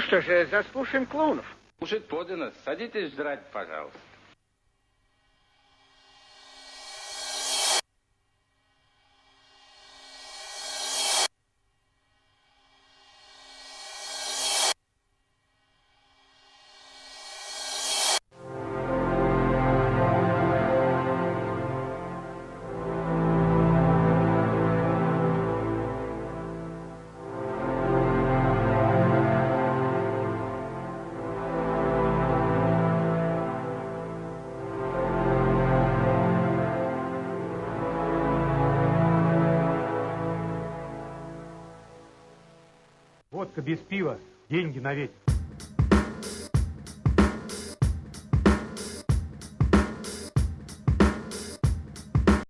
Что же, заслушаем клоунов. Кушать подано. Садитесь жрать, пожалуйста. Водка без пива, деньги на ветер.